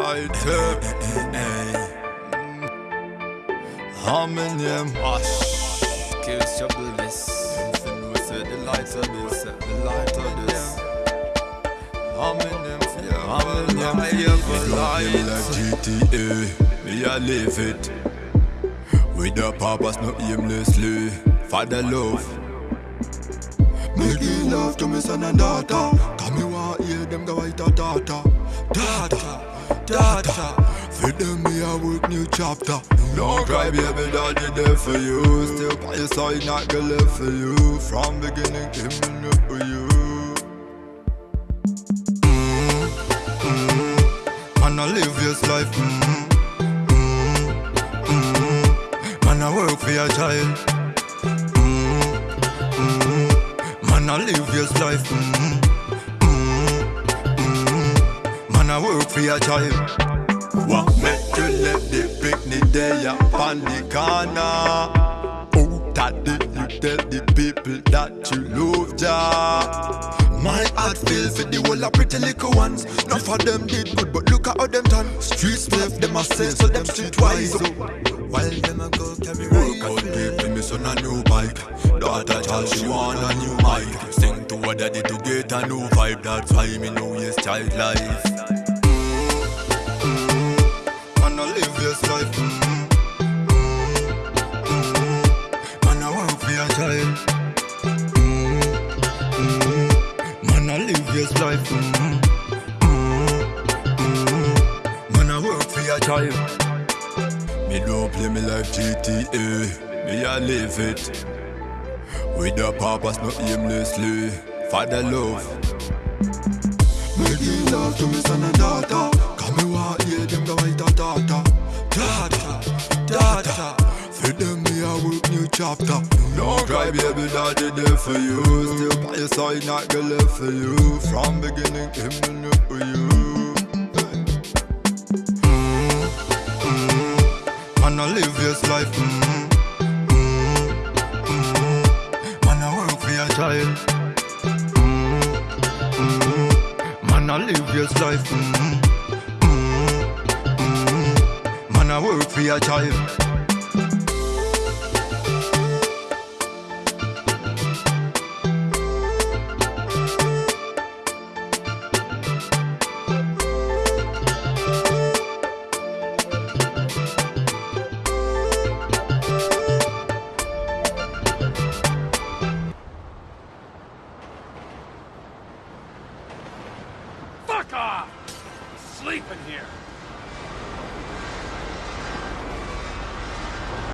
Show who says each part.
Speaker 1: light up. How many mm. name?
Speaker 2: Hush, kills your bliss.
Speaker 1: We say the light of this, the light of this. How many name? How many name? Here for light. like GTA, me I live it. With the purpose, not aimlessly. Father love. Give love to me son and daughter. Come me want hear them go white a daughter. Daughter, daughter. For them me a work new chapter. Don't cry, baby, daddy there for you. Still by your side, not gonna live for you. From beginning, will know for you. Mm, mm. Man, I live this life. Mm, mm, mm. Man, I work for your child. Mm, mm. Man, I live this life. Mm. Man, I work for your child. What make you let the picnic there upon the corner? Oh, did you tell the people that you love ya? My heart feel for the whole of pretty little ones. None of them did good, but look at how them done. Streets left them a say, so them street streetwise. While them a go carry Work out people, me son a new bike. Daughter child, she want a new mic. Sing to her daddy to get a new vibe. That's why me know yes child life. Man, I live this life. Mm, mm, mm. Man, I work for your child. Mm, mm. Man, I live this life. Mm, mm, mm. Man, I work for your child. Me don't play me life GTA. Me I live it. With the purpose, not aimlessly. Father love. Give love to me son and daughter. Come me want hear them go white daughter. Daughter, daughter. For them me a work new chapter. Don't cry, baby, daddy there for you. Still by your side, not gonna live for you. From beginning, him will for you. Man, I live this life. Mm, mm, mm. Man, I work for your child. Man, I live this life. Mm, mm, mm. Man, I work for your child.
Speaker 3: Off! Here.